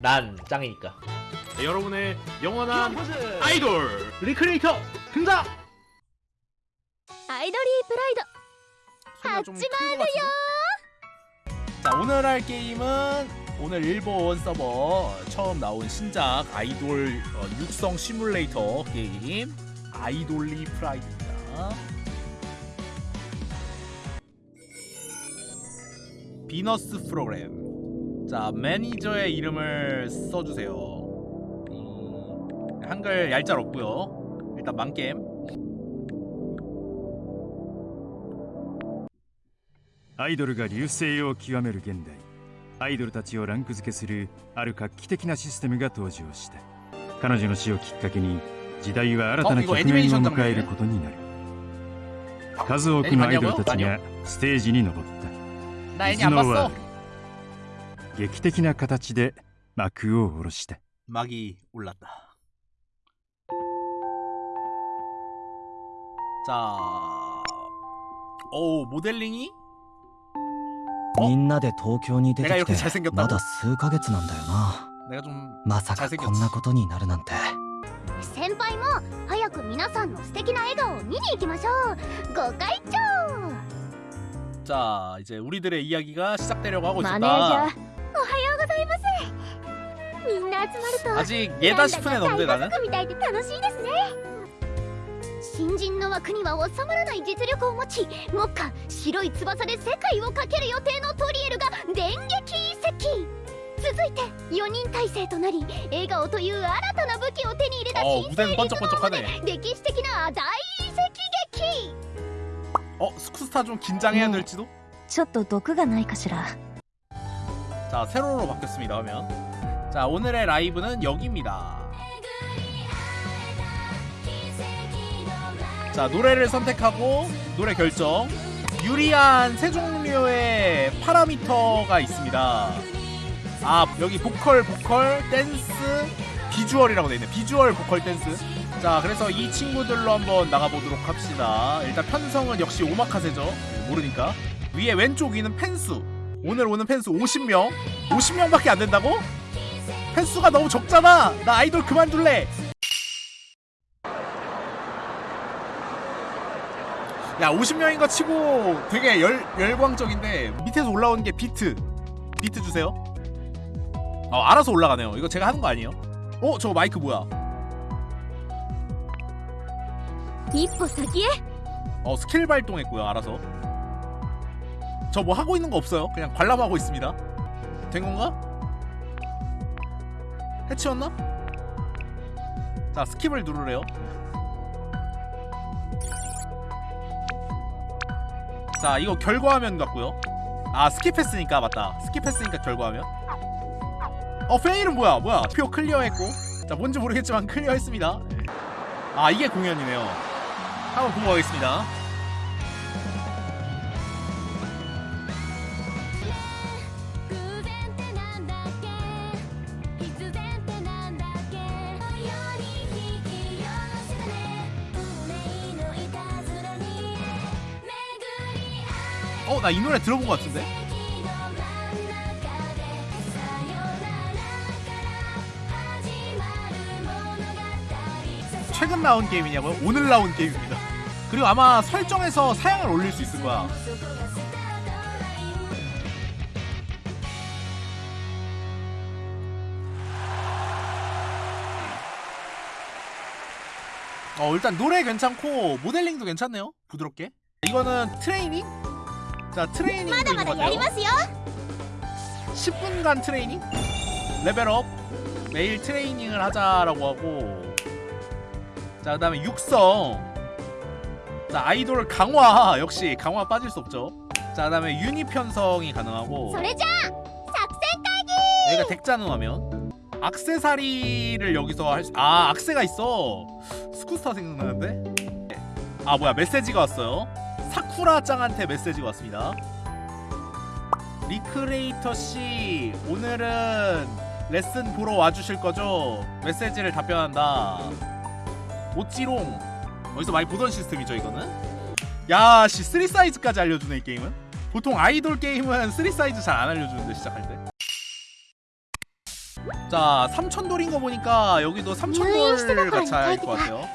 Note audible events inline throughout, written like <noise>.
난 짱이니까. 네, 여러분의 영원한 아이돌 리크레이터 등장! 아이돌이 좀 하지 같은데? 자 오늘 할 게임은 오늘 일본 서버 처음 나온 신작 아이돌 어, 육성 시뮬레이터 게임 IDOLY PRIDE입니다. 비너스 프로그램. 자 매니저의 이름을 써주세요. 음, 한글 얄짤 없고요. 일단 망겜. アイドルが流星を極める現代アイドルたちをランク付けするある画期的なシステムが登場した彼女の死をきっかけに時代は新たなあここ局面をアニメーションだもんね迎えることになる数多くのアイドルたちがステージに登った 나 애니 안 頭脳は 봤어. ある 劇的な形で幕を下ろした 막이 올랐다. 자, 오 모델링이 みんなで東京に出て 내가 き 이렇게 て 잘생겼다고? まだ数ヶ月なんだよな 내가 좀 まさか 잘생겼지 こんなことになるなんて先輩も早く皆さんの素敵な笑顔を見に行きましょうご会長 자, 이제 우리들의 이야기가 시작되려고 하고 マネージャー おは 있다. ようございますみんな集まると 아직 예다 싶은 애는 없는데 なんだ 나는. か大家族みたいで楽しいですね新人の枠には収まらない実力を持ち目下白い翼で世界をかける予定のトリエルが電撃移籍続いて4人体制となり笑顔という新たな武器を手に入れた 어 新 무대는 번쩍번쩍하네. 歴史的な大移籍劇 어 스쿠스타 좀 긴장해야 될지도. ちょっと毒がないかしら 자 세로로 바뀌었습니다 화면. 자 오늘의 라이브는 여기입니다. 자 노래를 선택하고 노래 결정. 유리한 세 종류의 파라미터가 있습니다. 아 여기 보컬 보컬 댄스 비주얼이라고 되어있네. 비주얼 보컬 댄스. 자 그래서 이 친구들로 한번 나가보도록 합시다. 일단 편성은 역시 오마카세죠. 모르니까. 위에 왼쪽 위는 팬수 오늘 오는 팬수 50명? 50명밖에 안 된다고? 팬수가 너무 적잖아. 나 아이돌 그만둘래. 야 50명인 거 치고 되게 열, 열광적인데 밑에서 올라오는 게 비트 비트 주세요 어 알아서 올라가네요 이거 제가 하는 거 아니에요? 어? 저 마이크 뭐야? 이포 사기에? 어 스킬 발동했고요 알아서 저 뭐 하고 있는 거 없어요? 그냥 관람하고 있습니다. 된 건가? 해치웠나? 자 skip을 누르래요. 자 이거 결과화면 같고요. 아 skip했으니까 맞다. skip했으니까 결과화면. 어 fail은 뭐야? 뭐야? 표 clear했고. 자 뭔지 모르겠지만 clear했습니다. 아 이게 공연이네요. 한번 보고 가겠습니다 나 이 노래 들어본 것 같은데? 최근 나온 게임이냐고요? 오늘 나온 게임입니다 그리고 아마 설정에서 사양을 올릴 수 있을 거야 어 일단 노래 괜찮고 모델링도 괜찮네요 부드럽게 이거는 트레이닝? 자 트레이닝 맞아, 맞아, 있는 것 같아요. 10분간 트레이닝? 레벨업. 매일 트레이닝을 하자라고 하고. 자 그 다음에 육성 자 아이돌 강화. 역시 강화 빠질 수 없죠. 자 그 다음에 유니 편성이 가능하고. 소리자! 작생 깔기! 여기가 덱자는 화면 악세사리를 여기서 할 수.. 아 악세가 있어. 스쿠스타 생각나는데? 아 뭐야 메시지가 왔어요. 사쿠라 ちゃん한테 메시지가 왔습니다. 리크레이터 씨 오늘은 레슨 보러 와주실 거죠? 메시지를 답변한다. もちろん. 어디서 많이 보던 시스템이죠 이거는? 야씨 3사이즈까지 알려주네 이 게임은? 보통 아이돌 게임은 3사이즈 잘 안 알려주는데 시작할 때 자, 삼천돌인 거 보니까 여기도 삼천돌 ガチャ일 것 같아요.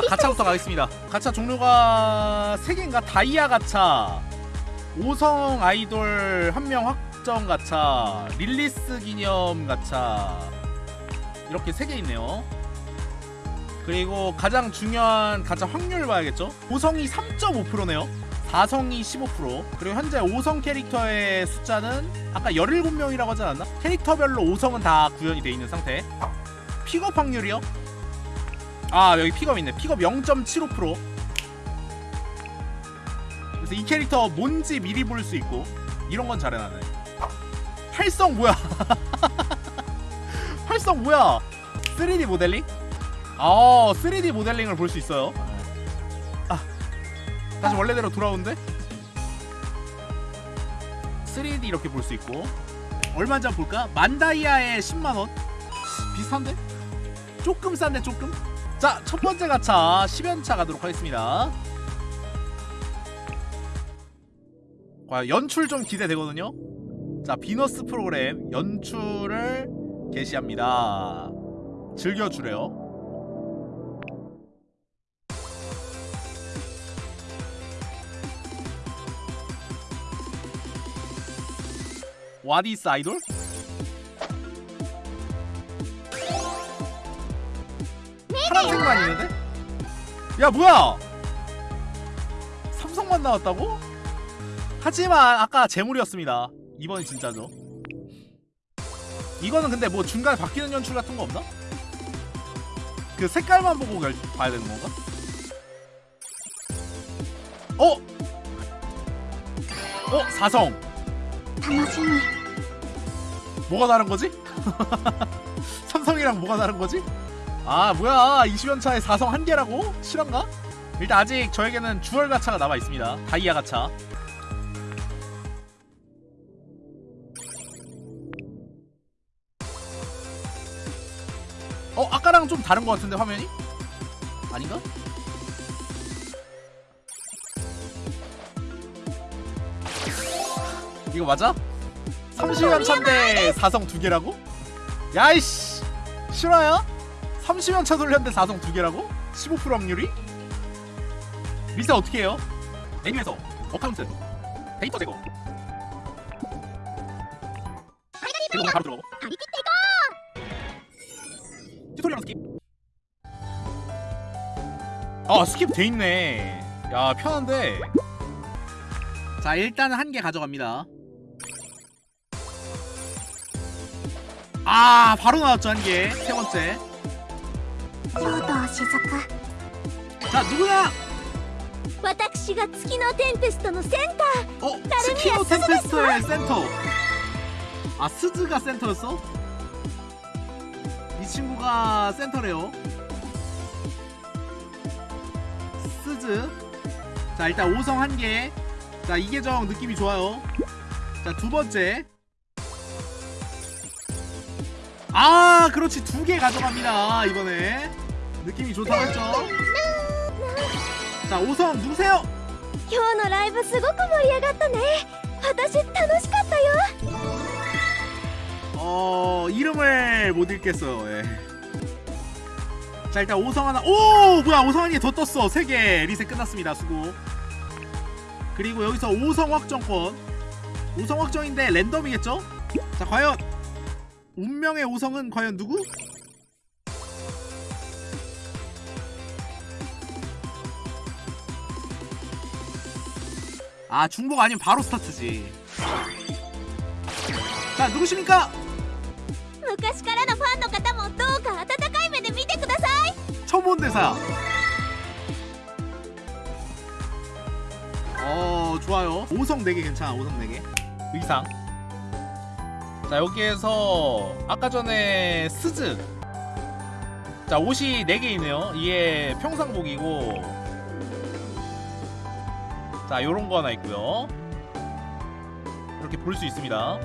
자, ガチャ부터 가겠습니다. ガチャ 종류가 3개인가? 다이아 ガチャ, 5성 아이돌 한 명 확정 ガチャ, release 기념 ガチャ 이렇게 3개 있네요. 그리고 가장 중요한 ガチャ 확률 봐야겠죠? 5성이 3.5%네요. 4성이 15% 그리고 현재 5성 캐릭터의 숫자는 아까 17명이라고 하지 않았나? 캐릭터별로 5성은 다 구현이 돼 있는 상태. 픽업 확률이요? 아 여기 픽업 있네. 픽업 0.75% 그래서 이 캐릭터 뭔지 미리 볼 수 있고 이런 건 잘해놨네. 활성 뭐야? <laughs> 활성 뭐야? 3D 모델링? 아 3D 모델링을 볼 수 있어요. 아 다시 원래대로 돌아오는데 3D 이렇게 볼 수 있고 얼마인지 한번 볼까? 만다이아에 10만원? 비슷한데? 조금 싼데 조금? 자, 첫 번째 가차 10연차 가도록 하겠습니다. 과연 연출 좀 기대되거든요. 자, 비너스 프로그램 연출을 게시합니다. 즐겨주래요. 와디스 아이돌? 파란색만 있는데? 야 뭐야! 삼성만 나왔다고? 하지만 아까 재물이었습니다 이번엔 진짜죠 이거는 근데 뭐 중간에 바뀌는 연출 같은 거 없나? 그 색깔만 보고 결, 봐야 되는 건가? 어? 어? 사성! 당신이 뭐가 다른 거지? <laughs> 삼성이랑 뭐가 다른 거지? 아 뭐야 20연차에 4성 한 개라고? 실한가? 일단 아직 저에게는 주얼 가차가 남아 있습니다 다이아 가차 어 아까랑 좀 다른 것 같은데 화면이? 아닌가? 이거 맞아? 30연찬데 4성 2개라고? 야이씨. 실화야? 30연차 돌렸는데 4성 2개라고? 15% 확률이? 리세 어떻게 해요? 메뉴에서 account. 데이터 제거. 그리고 바로 들어가고 Tutorial skip 아 skip 돼있네. 야 편한데. 자 일단 한 개 가져갑니다. 아 바로 나왔죠 한개. 세번째. 자 누구야? 어? 츠키노 템페스트의 센터. 아 스즈가 센터였어? 이 친구가 센터래요. 스즈. 자 일단 5성 한개자 이계정 느낌이 좋아요. 자 두번째. 아 그렇지 두 개 가져갑니다 이번에 느낌이 좋다고 했죠 자 5성 누구세요? ー今日のライブすごく盛り上がったね私楽しかったよ 어 이름을 못 읽겠어요. 예. 자 일단 오성 하나 오 뭐야 오성 한 개 더 떴어 세 개 리셋 끝났습니다 수고. 그리고 여기서 오성 확정권 오성 확정인데 랜덤이겠죠? 자 과연 운명의 오성은 과연 누구? 아 중복 아니면 바로 스타트지. 자 누구십니까? 昔からのファンの方もどうか温かい目で見てください 처음 본 대사. 어 좋아요. 5성 4개 괜찮아. 5성 4개. 의상. 자 여기에서 아까 전에 스즈. 자 옷이 4개 있네요. 이게 평상복이고. 자 요런 거 하나 있고요. 이렇게 볼 수 있습니다.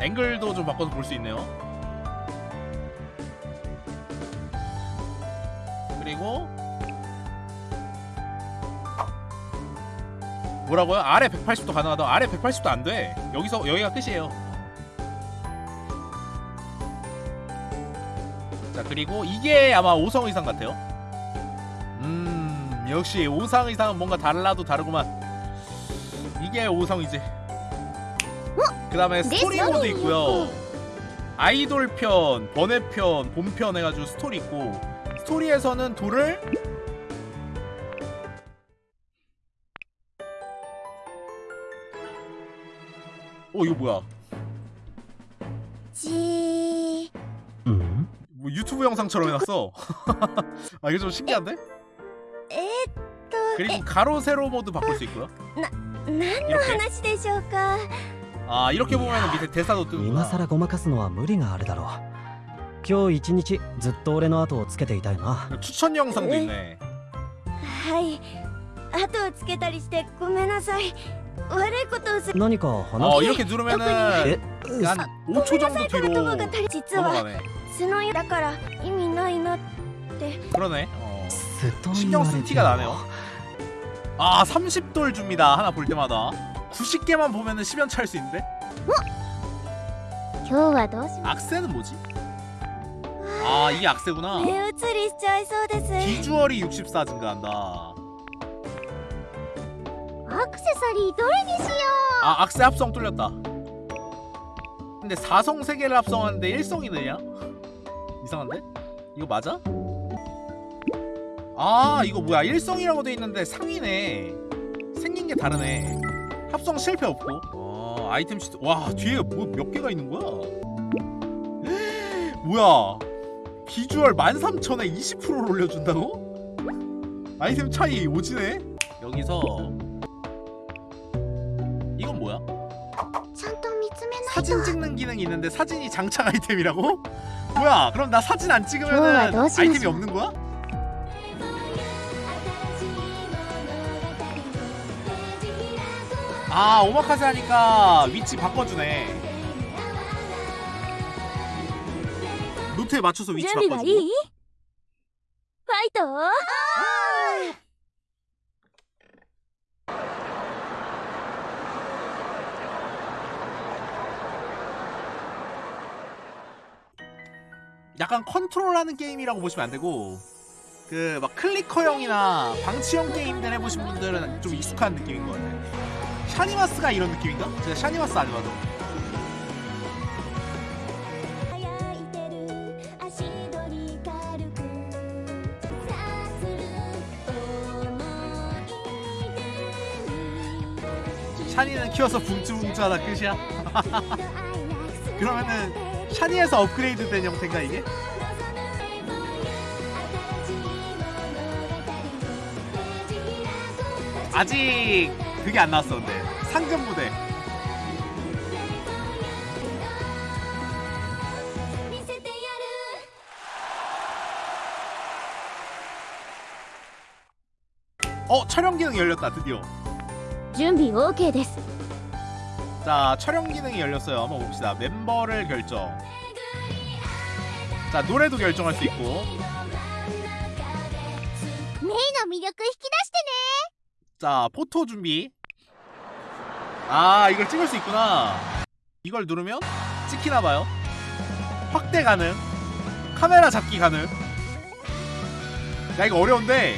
앵글도 좀 바꿔서 볼 수 있네요. 뭐라고요? 아래 180도 가능하다. 아래 180도 안 돼. 여기서 여기가 끝이에요. 자 그리고 이게 아마 5성 의상 같아요. 음 역시 5성 의상은 뭔가 달라도 다르구만. 이게 5성이지. 그 다음에 스토리 네, 모드. 있고요. 아이돌 편, 번외 편, 본편 해가지고 스토리 있고 스토리에서는 돌을 어 이거 뭐야? じ 음? 뭐 유튜브 영상처럼 해놨어. <laughs> 아 이거 좀 신기한데? えっと 그리고 가로 세로 모드 바꿀 수 있고요. 何の 이렇게. 話でしょうか 아 이렇게 보면 밑에 대사도 今 뜨는구나. 更ごまかすのは無理があるだろう今日一日ずっと俺の後をつけていたよな 추천 영상도 있네. はい後をつけたりしてごめんなさい悪いことをする 何か 어 話 이렇게 え 누르면은 う 한 5초 정도 この 뒤로 友が足り実は 넘어가네. 素のよだから意味ないな 그러네. 어. すっと 신경 言わ 쓴 れて 티가 나네요. 아 30돌 줍니다. 하나 볼 때마다. 90개만 보면은 10연 찰 수 있는데? 今日はどうし 악세는 뭐지? 아 이게 악세구나. 目移りしちゃいそうです 비주얼이 64 증가한다. アクセサリーどれにしよ 아 악세 합성 뚫렸다. 근데 4성 3개를 합성하는데 1성이 되냐? 이상한데? 이거 맞아? 아 이거 뭐야 1성이라고 돼 있는데 상이네 생긴 게 다르네 합성 실패 없고 어 아이템 시트 와 뒤에 뭐 몇 개가 있는 거야 <gasps> 뭐야 비주얼 13,000에 20%를 올려준다고? 아이템 차이 오지네 여기서 사진 찍는 기능이 있는데 사진이 장착 아이템이라고? <laughs> 뭐야 그럼 나 사진 안 찍으면 아이템이 없는 거야? 아 오마카세 하니까 위치 바꿔주네 노트에 맞춰서 위치 바꿔주고 파이터! 약간 컨트롤하는 게임이라고 보시면 안되고 그 막 clicker형이나 방치형 게임들 해보신 분들은 좀 익숙한 느낌인 것 같아요. 샤니마스가 이런 느낌인가? 제가 샤니마스 안 좋아도. 샤니는 키워서 붕쭈붕쭈하다 끝이야? <laughs> 그러면은 샤니에서 업그레이드 된 형태인가 이게? 아직 그게 안 나왔어 근데. 상금 무대. 어 촬영 기능 열렸다 드디어. 준비 오케이 됐어. 자 촬영 기능이 열렸어요 한번 봅시다 멤버를 결정 자 노래도 결정할 수 있고 メイの魅力引き出してね 자 포토 준비 아 이걸 찍을 수 있구나 이걸 누르면 찍히나봐요 확대 가능 카메라 잡기 가능 야 이거 어려운데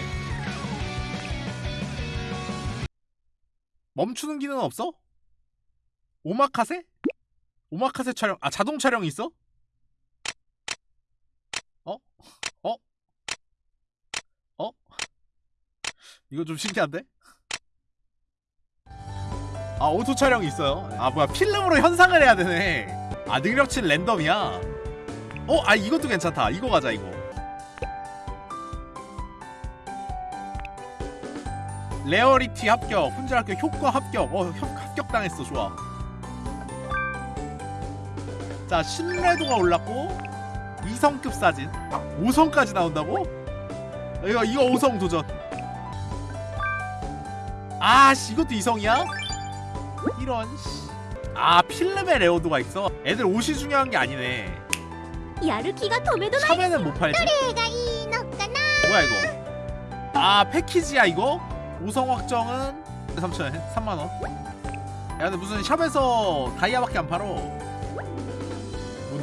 멈추는 기능은 없어? おまかせ? おまかせ 촬영 아 자동 촬영이 있어? 어? 어? 어? 이거 좀 신기한데? 아 auto 촬영이 있어요 아 뭐야 필름으로 현상을 해야 되네 아 능력치 랜덤이야 어? 아 이것도 괜찮다 이거 가자 이거 rarity 합격 훈제 합격 효과 합격 어 협, 합격당했어 좋아 진짜 신뢰도가 올랐고 2성급 사진 5성까지 나온다고? 이거 이거 5성 도전. 아씨 이것도 2성이야? 이런 아 필름에 레오도가 있어? 애들 옷이 중요한 게 아니네. 샵에는 못 팔지. 뭐야 이거? 아 패키지야 이거? 5성 확정은 3천원 3만원. 야 근데 무슨 샵에서 다이아밖에 안 팔어.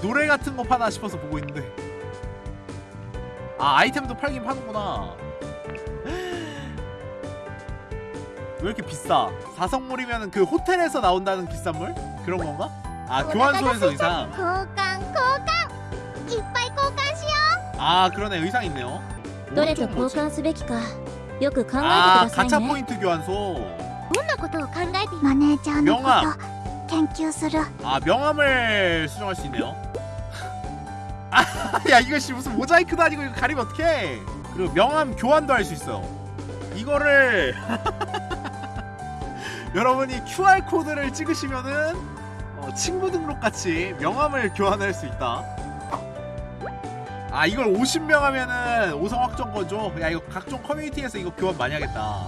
노래 같은 거 파나 싶어서 보고 있는데 아 아이템도 팔긴 파는구나 <gasps> 왜 이렇게 비싸 4성물이면 그 호텔에서 나온다는 비싼 물? 그런 건가? 아 교환소에서 의상 交換交換いっぱい交換しよ 아 그러네 의상 있네요 どれと 오른쪽 交 뭐지? 換すべきかよく考えてく 아 ださい 가차 ね 포인트 교환소 うどんなことを考えてマネージャーのこと 땡큐 수루 아 명함을 수정할 수 있네요. <laughs> 아야 이것이 무슨 모자이크도 아니고 이거 가리면 어떡해. 그리고 명함 교환도 할 수 있어. 이거를 <laughs> 여러분이 QR코드를 찍으시면은 어, 친구 등록같이 명함을 교환할 수 있다. 아 이걸 50명 하면은 오성 확정거죠? 야 이거 각종 커뮤니티에서 이거 교환 많이 하겠다.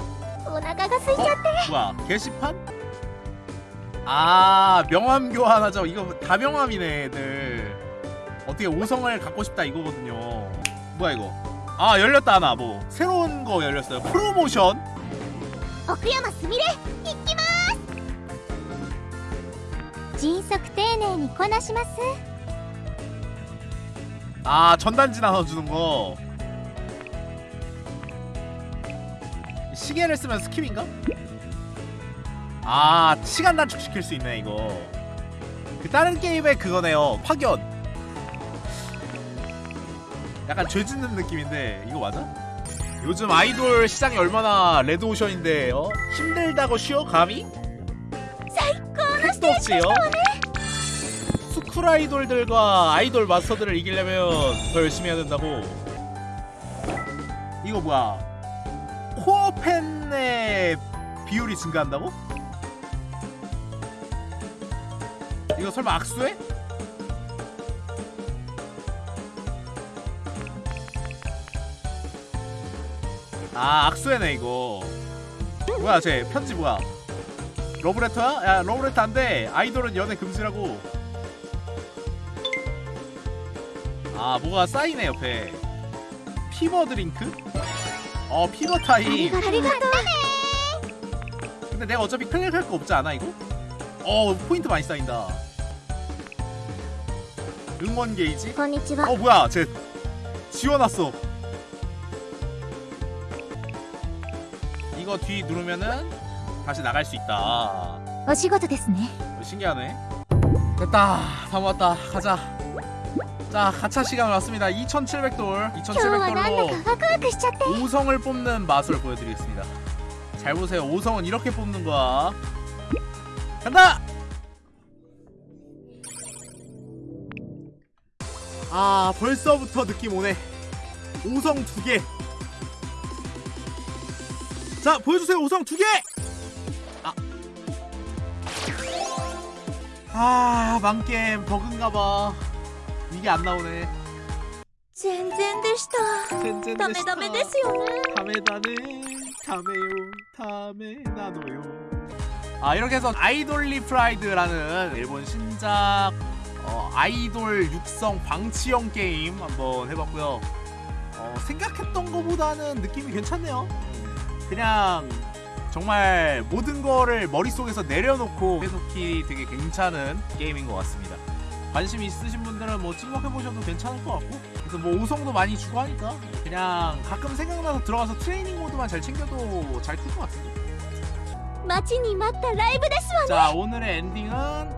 오나가가 쓰셨대 어? 뭐야 게시판? 아 명함 교환하죠 이거 다 명함이네 애들 어떻게 5성을 갖고 싶다 이거거든요 뭐야 이거 아 열렸다 하나 뭐 새로운 거 열렸어요 프로모션 奥山すみれ行きます迅速丁寧にこなします 아 전단지 나눠주는 거 시계를 쓰면 스킵인가? 아 시간 단축시킬 수 있네 이거 그 다른 게임의 그거네요 파견 약간 죄 짓는 느낌인데 이거 맞아? 요즘 아이돌 시장이 얼마나 레드오션인데 어? 힘들다고 쉬어 감히? 택도 없지요? 스쿨 아이돌들과 아이돌 마스터들을 이기려면 더 열심히 해야 된다고 이거 뭐야 코어 팬의 비율이 증가한다고? 이거 설마 악수해? 아 악수해네 이거. 뭐야 쟤? 편지 뭐야? 러브레터야? 야 러브레터 안돼. 아이돌은 연애 금지라고. 아 뭐가 쌓이네 옆에. fever 드링크? 어 fever 타임. 근데 내가 어차피 클릭할 거 없지 않아 이거? 어 포인트 많이 쌓인다. 응원 게이지? こんにちは 어 뭐야 쟤 지워놨어. 이거 뒤 누르면은 다시 나갈 수 있다. 어 시고도 됐네. 어, 신기하네. 됐다 다 모았다. 가자. 자 가차 시간 왔습니다. 2700돌 2700돌로 5성을 뽑는 마술 보여드리겠습니다. 잘 보세요. 5성은 이렇게 뽑는 거야. 간다! 아 벌써부터 느낌 오네. 5성 2개. 자 보여주세요 5성 2개! 아, 아 망겜 버그인가봐. 이게 안 나오네. 젠젠데시다 다메다메데시요. 다메다네 다메요 다메나노요. 아 이렇게 해서 아이돌리 프라이드라는 일본 신작 어, 아이돌 육성 방치형 게임 한번 해봤고요. 어, 생각했던 것보다는 느낌이 괜찮네요. 음. 그냥 정말 모든 거를 머릿속에서 내려놓고 해석기 되게 괜찮은 게임인 것 같습니다. 관심 있으신 분들은 뭐 찍먹해보셔도 괜찮을 것 같고 그래서 뭐 우성도 많이 주고 하니까 그냥 가끔 생각나서 들어가서 트레이닝 모드만 잘 챙겨도 잘 클 것 같습니다 마치니 맞다 라이브 데스와 자 오늘의 엔딩은